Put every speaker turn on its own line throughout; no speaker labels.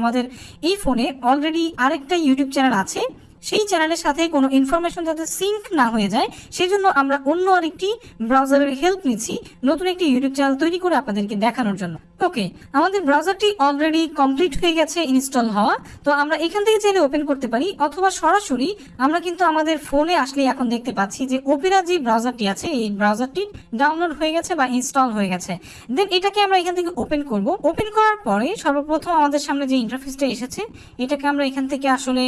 আমাদের এই ফোনে অলরেডি আরেকটা ইউটিউব চ্যানেল আছে। সেই চ্যানেলের সাথে কোনো ইনফরমেশন যাতে সিঙ্ক না হয়ে যায় সেই জন্য আমরা অন্য আরেকটি ব্রাউজারের হেল্প নিচ্ছি, নতুন একটি ইউটিউব চ্যানেল তৈরি করে আপনাদেরকে দেখানোর জন্য। ওকে আমাদের ব্রাউজারটি অলরেডি কমপ্লিট হয়ে গেছে ইনস্টল হওয়া। তো আমরা এখান থেকে চাইলে ওপেন করতে পারি, অথবা সরাসরি আমরা কিন্তু আমাদের ফোনে আসলে এখন দেখতে পাচ্ছি যে ওপেরা যে ব্রাউজারটি আছে, এই ব্রাউজারটি ডাউনলোড হয়ে গেছে বা ইনস্টল হয়ে গেছে। দেন এটাকে আমরা এখান থেকে ওপেন করব। ওপেন করার পরে সর্বপ্রথম আমাদের সামনে যে ইন্টারফেসটা এসেছে, এটাকে আমরা এখান থেকে আসলে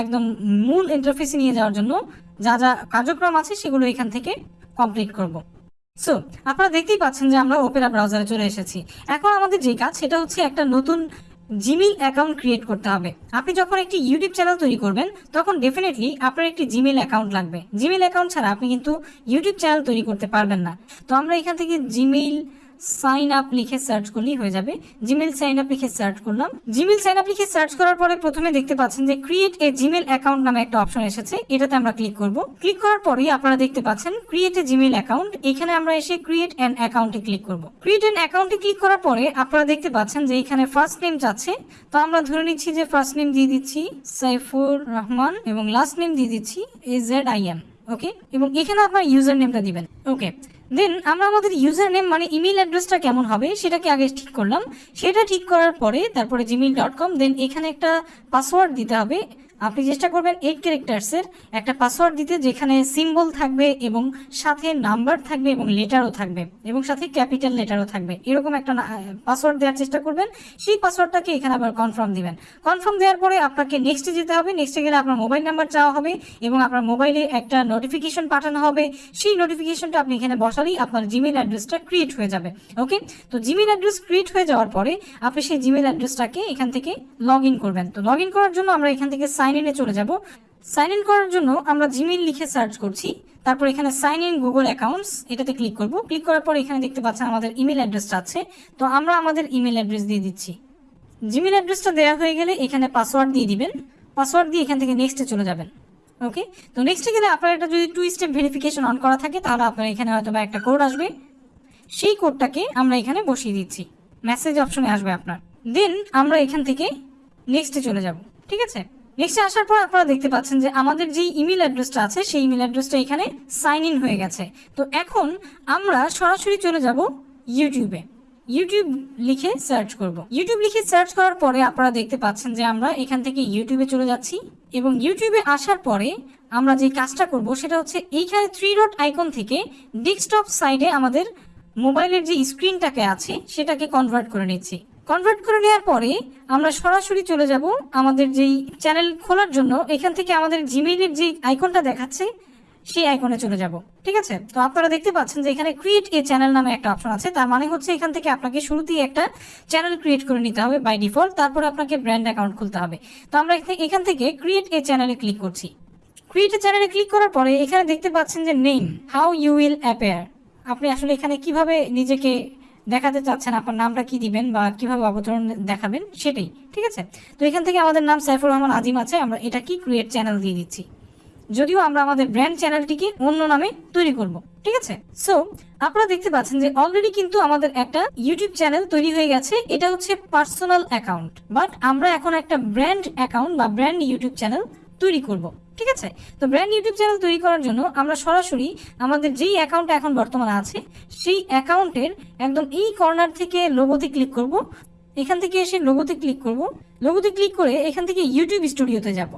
একদম মূল ইন্টারফেসে নিয়ে যাওয়ার জন্য যা যা কার্যক্রম আছে সেগুলো এখান থেকে কমপ্লিট করব। সো আপনারা দেখতেই পাচ্ছেন যে আমরা ওপেরা ব্রাউজারে চলে এসেছি। এখন আমাদের যে কাজ, সেটা হচ্ছে একটা নতুন জিমেইল অ্যাকাউন্ট ক্রিয়েট করতে হবে। আপনি যখন একটি ইউটিউব চ্যানেল তৈরি করবেন, তখন ডেফিনেটলি আপনার একটি জিমেল অ্যাকাউন্ট লাগবে। জিমেইল অ্যাকাউন্ট ছাড়া আপনি কিন্তু ইউটিউব চ্যানেল তৈরি করতে পারবেন না। তো আমরা এখান থেকে জিমেইল সাইন আপ লিখে সার্চ করলেই হয়ে যাবে। জিমেল সাইন আপ লিখে সার্চ করলাম। জিমেল সাইন আপ লিখে সার্চ করার পরে প্রথমে দেখতে পাচ্ছেন যে ক্রিয়েট এ জিমেল অ্যাকাউন্ট নামে একটা অপশন এসেছে। এটাতে আমরা ক্লিক করব। ক্লিক করার পরেই আপনারা দেখতে পাচ্ছেন ক্রিয়েট এ জিমেল অ্যাকাউন্ট এখানে আমরা এসে ক্রিয়েট অ্যান অ্যাকাউন্টে ক্লিক করব। ক্রিয়েট অ্যান অ্যাকাউন্টে ক্লিক করার পরে আপনারা দেখতে পাচ্ছেন যে এখানে ফার্স্ট নেম যাচ্ছে। তো আমরা ধরে নিচ্ছি যে ফার্স্ট নেম দিয়ে দিচ্ছি সাইফুর রহমান এবং লাস্ট নেম দিয়ে দিচ্ছি A Z I M okay এবং এখানে আপনার ইউজার নেমটা দিবেন। ওকে দেন আমরা আমাদের ইউজার নেম মানে ইমেল অ্যাড্রেসটা কেমন হবে সেটাকে আগে ঠিক করলাম। সেটা ঠিক করার পরে তারপরে জিমেল ডট কম দেন এখানে একটা পাসওয়ার্ড দিতে হবে। আপনি চেষ্টা করবেন এইট ক্যারেক্টার্সের একটা পাসওয়ার্ড দিতে, যেখানে সিম্বল থাকবে এবং সাথে নাম্বার থাকবে এবং লেটারও থাকবে এবং সাথে ক্যাপিটাল লেটারও থাকবে। এরকম একটা পাসওয়ার্ড দেওয়ার চেষ্টা করবেন। সেই পাসওয়ার্ডটাকে এখানে আবার কনফার্ম দিবেন। কনফার্ম দেওয়ার পরে আপনাকে নেক্সটে যেতে হবে। নেক্সটে গেলে আপনার মোবাইল নাম্বার চাওয়া হবে এবং আপনার মোবাইলে একটা নোটিফিকেশন পাঠানো হবে। সেই নোটিফিকেশনটা আপনি এখানে বসালেই আপনার জিমেল অ্যাড্রেসটা ক্রিয়েট হয়ে যাবে। ওকে তো জিমেল অ্যাড্রেস ক্রিয়েট হয়ে যাওয়ার পরে আপনি সেই জিমেল অ্যাড্রেসটাকে এখান থেকে লগ করবেন। তো লগ করার জন্য আমরা এখান থেকে সাইন ইনে চলে যাব। সাইন ইন করার জন্য আমরা জিমেল লিখে সার্চ করছি। তারপর এখানে সাইন ইন গুগল অ্যাকাউন্টস এটাতে ক্লিক করব। ক্লিক করার পর এখানে দেখতে পাচ্ছেন আমাদের ইমেল অ্যাড্রেসটা আছে। তো আমরা আমাদের ইমেল অ্যাড্রেস দিয়ে দিচ্ছি। জিমেল অ্যাড্রেসটা দেওয়া হয়ে গেলে এখানে পাসওয়ার্ড দিয়ে দিবেন। পাসওয়ার্ড দিয়ে এখান থেকে নেক্সটে চলে যাবেন। ওকে তো নেক্সটে গেলে আপনার একটা যদি টু স্টেপ ভেরিফিকেশন অন করা থাকে, তাহলে আপনার এখানে হয়তো বা একটা কোড আসবে। সেই কোডটাকে আমরা এখানে বসিয়ে দিচ্ছি। মেসেজ অপশনে আসবে আপনার। দেন আমরা এখান থেকে নেক্সটে চলে যাব। ঠিক আছে? নেক্সটে আসার পর আপনারা দেখতে পাচ্ছেন যে আমাদের যে ইমেল অ্যাড্রেসটা আছে, সেই ইমেল অ্যাড্রেসটা এখানে সাইন ইন হয়ে গেছে। তো এখন আমরা সরাসরি চলে যাব ইউটিউবে ইউটিউব লিখে সার্চ করব। ইউটিউব লিখে সার্চ করার পরে আপনারা দেখতে পাচ্ছেন যে আমরা এখান থেকে ইউটিউবে চলে যাচ্ছি এবং ইউটিউবে আসার পরে আমরা যে কাজটা করব, সেটা হচ্ছে এইখানে থ্রি ডট আইকন থেকে ডেস্কটপ সাইডে আমাদের মোবাইলের যে স্ক্রিনটাকে আছে, সেটাকে কনভার্ট করে নিচ্ছি। কনভার্ট করে নেওয়ার পরে আমরা সরাসরি চলে যাব আমাদের যেই চ্যানেল খোলার জন্য। এখান থেকে আমাদের জিমেইলের যে আইকনটা দেখাচ্ছে, সেই আইকনে চলে যাব। ঠিক আছে? তো আপনারা দেখতে পাচ্ছেন যে এখানে ক্রিয়েট এ চ্যানেল নামে একটা অপশন আছে। তার মানে হচ্ছে এখান থেকে আপনাকে শুরুতেই একটা চ্যানেল ক্রিয়েট করে নিতে হবে বাই ডিফল্ট তারপরে আপনাকে ব্র্যান্ড অ্যাকাউন্ট খুলতে হবে। তো আমরা এখান থেকে ক্রিয়েট এ চ্যানেলে ক্লিক করছি। ক্রিয়েট এ চ্যানেলে ক্লিক করার পরে এখানে দেখতে পাচ্ছেন যে name how you will appear আপনি আসলে এখানে কীভাবে নিজেকে দেখাতে চাচ্ছেন আপনার নামটা কি দিবেন বা কীভাবে অবতরণ দেখাবেন সেটাই, ঠিক আছে? তো এখান থেকে আমাদের নাম সাইফুর রহমান আজিম আছে, আমরা এটা কি ক্রিয়েট চ্যানেল দিয়ে দিচ্ছি। যদিও আমরা আমাদের ব্র্যান্ড চ্যানেলটিকে অন্য নামে তৈরি করব, ঠিক আছে? সো আপনারা দেখতে পাচ্ছেন যে অলরেডি কিন্তু আমাদের একটা ইউটিউব চ্যানেল তৈরি হয়ে গেছে, এটা হচ্ছে পার্সোনাল অ্যাকাউন্ট বাট আমরা এখন একটা ব্র্যান্ড অ্যাকাউন্ট বা ব্র্যান্ড ইউটিউব চ্যানেল তৈরি করব, ঠিক আছে? তো ব্র্যান্ড ইউটিউব চ্যানেল তৈরি করার জন্য আমরা সরাসরি আমাদের যেই অ্যাকাউন্টটা এখন বর্তমানে আছে, সেই অ্যাকাউন্টের একদম এই কর্নার থেকে লোগোতে ক্লিক করব। এখান থেকে এসে লোগোতে ক্লিক করব। লোগোতে ক্লিক করে এখান থেকে ইউটিউব স্টুডিওতে যাব।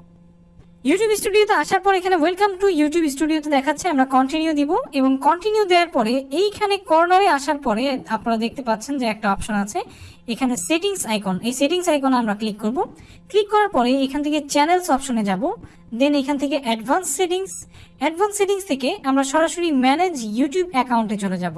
ইউটিউব স্টুডিওতে আসার পর এখানে ওয়েলকাম টু ইউটিউব স্টুডিওতে দেখাচ্ছে, আমরা কন্টিনিউ দিব এবং কন্টিনিউ দেওয়ার পরে এইখানে কর্নারে আসার পরে আপনারা দেখতে পাচ্ছেন যে একটা অপশন আছে, এখানে সেটিংস আইকন এই সেটিংস আইকনে আমরা ক্লিক করব। ক্লিক করার পরে এখান থেকে চ্যানেলস অপশনে যাব দেন এখান থেকে অ্যাডভান্স সেটিংস অ্যাডভান্স সেটিংস থেকে আমরা সরাসরি ম্যানেজ ইউটিউব অ্যাকাউন্টে চলে যাব।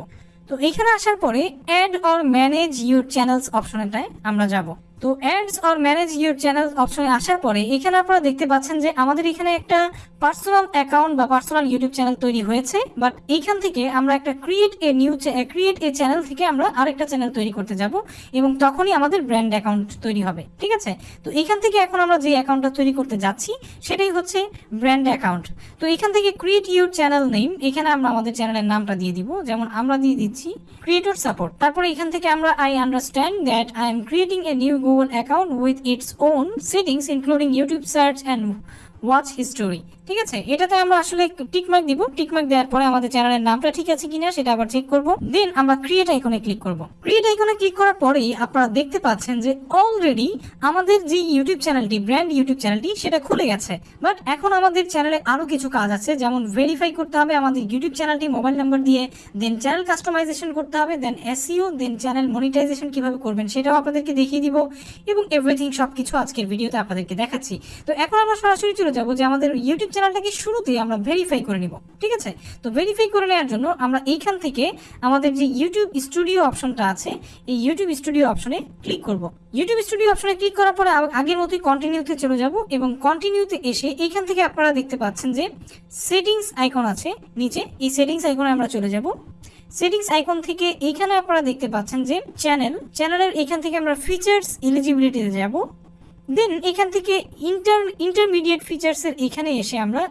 তো এখানে আসার পরে add or manage your channels অপশনটায় আমরা যাব। তো ads or manage your channel অপশনে আসার পরে এখানে আপনারা দেখতে পাচ্ছেন যে আমাদের এখানে একটা পার্সোনাল অ্যাকাউন্ট বা পার্সোনাল ইউটিউব চ্যানেল তৈরি হয়েছে। বাট এইখান থেকে আমরা একটা create a new create a channel থেকে আমরা আরেকটা চ্যানেল তৈরি করতে যাব এবং তখনই আমাদের ব্র্যান্ড অ্যাকাউন্ট তৈরি হবে, ঠিক আছে? তো এখান থেকে এখন আমরা যে অ্যাকাউন্টটা তৈরি করতে যাচ্ছি সেটাই হচ্ছে ব্র্যান্ড অ্যাকাউন্ট তো এখান থেকে ক্রিয়েট ইউর চ্যানেল নেম এখানে আমরা আমাদের চ্যানেলের নামটা দিয়ে দিব। যেমন আমরা দিয়ে দিচ্ছি ক্রিয়েটর সাপোর্ট তারপরে এখান থেকে আমরা I understand that I am creating a new Google account with its own settings including YouTube search and watch history ঠিক আছে? এটাতে আমরা আসলে টিকমার্ক দিব। টিকমার্ক দেওয়ার পরে আমাদের চ্যানেলের নামটা ঠিক আছে কিনা সেটা আবার চেক করব। দেন আমরা ক্রিয়েট আইকনে ক্লিক করব। ক্রিয়েট আইকনে ক্লিক করার পরেই আপনারা দেখতে পাচ্ছেন যে অলরেডি আমাদের যে ইউটিউব চ্যানেলটি ব্র্যান্ড ইউটিউব চ্যানেলটি সেটা খুলে গেছে। বাট এখন আমাদের চ্যানেলে আরও কিছু কাজ আছে। যেমন ভেরিফাই করতে হবে আমাদের ইউটিউব চ্যানেলটি মোবাইল নাম্বার দিয়ে দেন চ্যানেল কাস্টমাইজেশন করতে হবে then SEO then channel monetisation কীভাবে করবেন সেটাও আপনাদেরকে দেখিয়ে দিব। এবং এভরিথিং সবকিছু আজকের ভিডিওতে আপনাদেরকে দেখাচ্ছি। তো এখন আমরা সরাসরি চলে যাব যে আমাদের ইউটিউব চ্যানেলটাকে শুরুতেই আমরা ভেরিফাই করে নিব, ঠিক আছে? তো ভেরিফাই করে নেওয়ার জন্য আমরা এইখান থেকে আমাদের যে ইউটিউব স্টুডিও অপশনটা আছে, এই ইউটিউব স্টুডিও অপশনে ক্লিক করব। ইউটিউব স্টুডিও অপশনে ক্লিক করার পরে আগের মতোই কন্টিনিউতে চলে যাব এবং কন্টিনিউতে এসে এইখান থেকে আপনারা দেখতে পাচ্ছেন যে সেটিংস আইকন আছে নিচে। এই সেটিংস আইকনে আমরা চলে যাব। সেটিংস আইকন থেকে এইখানে আপনারা দেখতে পাচ্ছেন যে চ্যানেল চ্যানেলের এখান থেকে আমরা ফিচার্স এলিজিবিলিটিতে যাব। দেন এখান থেকে ইন্টার ইন্টারমিডিয়েট ফিচার্সের এখানে এসে আমরা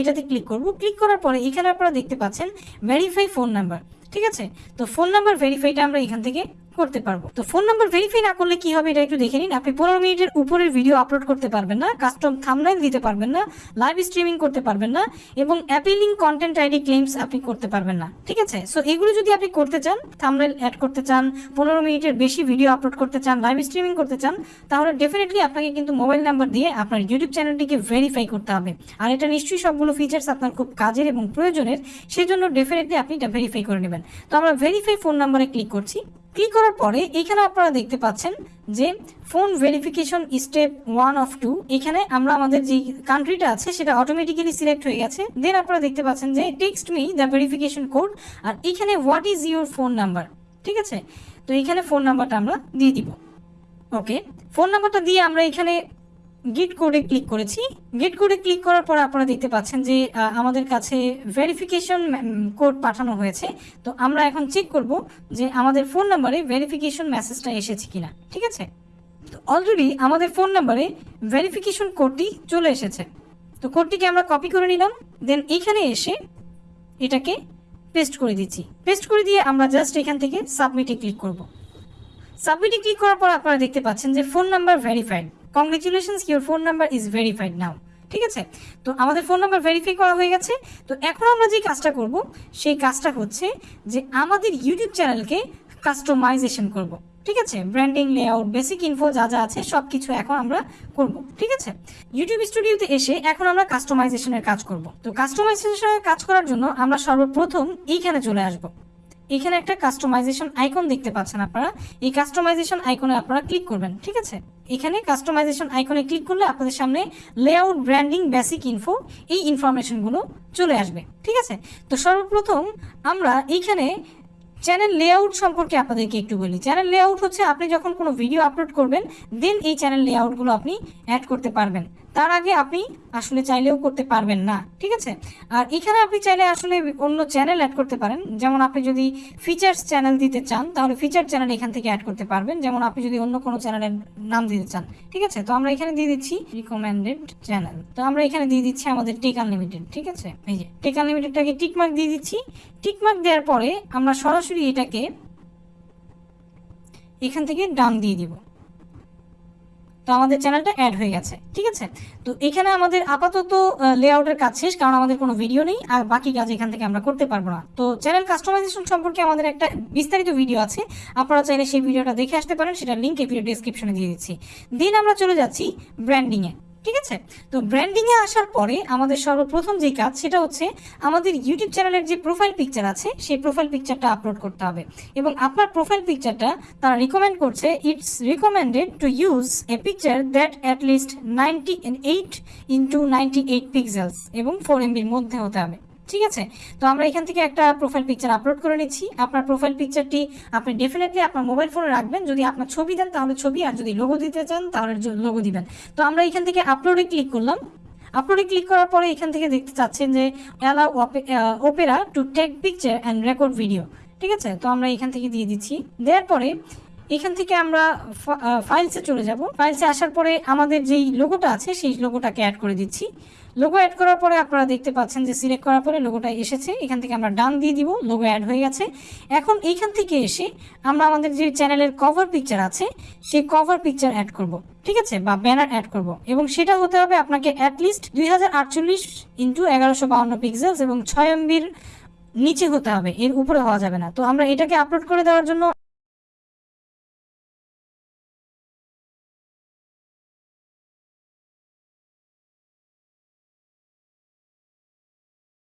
এটাতে ক্লিক করব। ক্লিক করার পরে এখানে আপনারা দেখতে পাচ্ছেন ভেরিফাই ফোন নাম্বার ঠিক আছে? তো ফোন নাম্বার ভেরিফাইটা আমরা এখান থেকে করতে পারব। তো ফোন নাম্বার ভেরিফাই না করলে কি হবে এটা একটু দেখে নিন। আপনি পনেরো মিনিটের উপরের ভিডিও আপলোড করতে পারবেন না কাস্টম থামলাইন দিতে পারবেন না লাইভ স্ট্রিমিং করতে পারবেন না এবং অ্যাপিলিং কন্টেন্ট আইডি ক্লেমস আপনি করতে পারবেন না, ঠিক আছে? সো এগুলো যদি আপনি করতে চান থামলাইন অ্যাড করতে চান, পনেরো মিনিটের বেশি ভিডিও আপলোড করতে চান লাইভ স্ট্রিমিং করতে চান, তাহলে ডেফিনেটলি আপনাকে কিন্তু মোবাইল নাম্বার দিয়ে আপনার ইউটিউব চ্যানেলটিকে ভেরিফাই করতে হবে। আর এটা নিশ্চয়ই সবগুলো ফিচার্স আপনার খুব কাজের এবং প্রয়োজনের সেই জন্য ডেফিনেটলি আপনি এটা ভেরিফাই করে নেবেন। তো আমরা ভেরিফাই ফোন নাম্বারে ক্লিক করছি। ক্লিক করার পরে এখানে আপনারা দেখতে পাচ্ছেন যে phone verification step one of two, এখানে আমরা আমাদের যে কান্ট্রিটা আছে সেটা অটোমেটিক্যালি সিলেক্ট হয়ে গেছে। দেন আপনারা দেখতে পাচ্ছেন যে text me the verification code আর এখানে what is your phone number ঠিক আছে? তো এখানে ফোন নাম্বারটা আমরা দিয়ে দিব। ওকে ফোন নাম্বারটা দিয়ে আমরা এখানে গেট কোডে ক্লিক করেছি। গেট কোডে ক্লিক করার পর আপনারা দেখতে পাচ্ছেন যে আমাদের কাছে ভেরিফিকেশন কোড পাঠানো হয়েছে। তো আমরা এখন চেক করব যে আমাদের ফোন নাম্বারে ভেরিফিকেশন মেসেজটা এসেছে কিনা। ঠিক আছে? তো অলরেডি আমাদের ফোন নাম্বারে ভেরিফিকেশন কোডটি চলে এসেছে। তো কোডটিকে আমরা কপি করে নিলাম। দেন এইখানে এসে এটাকে পেস্ট করে দিচ্ছি। পেস্ট করে দিয়ে আমরা জাস্ট এখান থেকে সাবমিটে ক্লিক করব। সাবমিটে ক্লিক করার পর আপনারা দেখতে পাচ্ছেন যে phone number verified congratulations your phone number is verified now ঠিক আছে? তো আমাদের ফোন নাম্বার ভেরিফাই করা হয়ে গেছে। তো এখন আমরা যে কাজটা করব, সেই কাজটা হচ্ছে যে আমাদের ইউটিউব চ্যানেলকে কাস্টমাইজেশন করব। ঠিক আছে? ব্র্যান্ডিং লেআউট বেসিক ইনফো যা যা আছে সব কিছু এখন আমরা করব। ঠিক আছে? ইউটিউব স্টুডিওতে এসে এখন আমরা কাস্টমাইজেশনের কাজ করব। তো কাস্টমাইজেশনের কাজ করার জন্য আমরা সর্বপ্রথম এইখানে চলে আসব। এখানে একটা কাস্টমাইজেশন আইকন দেখতে পাচ্ছেন আপনারা। এই কাস্টমাইজেশন আইকনে আপনারা ক্লিক করবেন, ঠিক আছে? এখানে কাস্টমাইজেশন আইকনে ক্লিক করলে আপনাদের সামনে লেআউট ব্র্যান্ডিং বেসিক ইনফো এই ইনফরমেশনগুলো চলে আসবে, ঠিক আছে? তো সর্বপ্রথম আমরা এইখানে চ্যানেল লেআউট সম্পর্কে আপনাদেরকে একটু বলি। চ্যানেল লেআউট হচ্ছে আপনি যখন কোনো ভিডিও আপলোড করবেন দেন এই চ্যানেল লেআউটগুলো আপনি অ্যাড করতে পারবেন। তার আগে আপনি আসলে চাইলেও করতে পারবেন না, ঠিক আছে? আর এখানে আপনি চাইলে আসলে অন্য চ্যানেল অ্যাড করতে পারেন। যেমন আপনি যদি ফিচার্স চ্যানেল দিতে চান, তাহলে ফিচার চ্যানেল এখান থেকে অ্যাড করতে পারবেন। যেমন আপনি যদি অন্য কোনো চ্যানেলের নাম দিতে চান, ঠিক আছে? তো আমরা এখানে দিয়ে দিচ্ছি রিকমেন্ডেড চ্যানেল তো আমরা এখানে দিয়ে দিচ্ছি আমাদের টেক আনলিমিটেড ঠিক আছে? এই যে টেক আনলিমিটেডটাকে টিকমার্ক দিয়ে দিচ্ছি। টিকমার্ক দেওয়ার পরে আমরা সরাসরি এটাকে এখান থেকে ডান দিয়ে দিব। তো আমাদের চ্যানেলটা অ্যাড হয়ে গেছে, ঠিক আছে? তো এখানে আমাদের আপাতত লেআউটের কাজ শেষ, কারণ আমাদের কোনো ভিডিও নেই, আর বাকি কাজ এখান থেকে আমরা করতে পারব না। তো চ্যানেল কাস্টমাইজেশন সম্পর্কে আমাদের একটা বিস্তারিত ভিডিও আছে, আপনারা চাইলে সেই ভিডিওটা দেখে আসতে পারেন সেটা লিঙ্ক এই ভিডিও ডিসক্রিপশনে দিয়ে দিচ্ছি। দিন আমরা চলে যাচ্ছি ব্র্যান্ডিংয়ে ঠিক আছে? তো ব্র্যান্ডিং এ আসার পরে আমাদের সর্বপ্রথম যে কাজ, সেটা হচ্ছে আমাদের ইউটিউব চ্যানেলের যে প্রোফাইল পিকচার আছে, সেই প্রোফাইল পিকচারটা আপলোড করতে হবে। এবং আপনার প্রোফাইল পিকচারটা তারা রিকমেন্ড করছে it's recommended to use a picture that at least ninety eight into ninety eight pixels এবং ফোর এমবির মধ্যে হতে হবে। ঠিক আছে? তো আমরা এখান থেকে একটা প্রোফাইল পিকচার আপলোড করে নিচ্ছি। আপনার প্রোফাইল পিকচারটি আপনি ডেফিনেটলি আপনার মোবাইল ফোনে রাখবেন। যদি আপনার ছবি দেন, তাহলে ছবি, আর যদি লোগো দিতে চান, তাহলে লোগো দিবেন। তো আমরা এখান থেকে আপলোডে ক্লিক করলাম। আপলোডে ক্লিক করার পরে এখান থেকে দেখতে চাচ্ছেন যে allow Opera to take picture and record video ঠিক আছে? তো আমরা এখান থেকে দিয়ে দিচ্ছি। দেওয়ার পরে এখান থেকে আমরা ফাইলসে চলে যাব। ফাইলসে আসার পরে আমাদের যেই লোগোটা আছে, সেই লোগোটাকে অ্যাড করে দিচ্ছি। লোগো অ্যাড করার পরে আপনারা দেখতে পাচ্ছেন যে সিলেক্ট করার পরে লোগোটা এসেছে। এখান থেকে আমরা ডান দিয়ে দিব লোগো অ্যাড হয়ে গেছে। এখন এইখান থেকে এসে আমরা আমাদের যে চ্যানেলের কভার পিকচার আছে, সেই কভার পিকচার অ্যাড করব, ঠিক আছে? বা ব্যানার অ্যাড করব। এবং সেটা হতে হবে আপনাকে অ্যাটলিস্ট দুই হাজার আটচল্লিশ ইন্টু এগারোশো বাউন্ন পিক্সেলস এবং ছয় এমবির নিচে হতে হবে। এর উপরে হওয়া যাবে না। তো আমরা এটাকে আপলোড করে দেওয়ার জন্য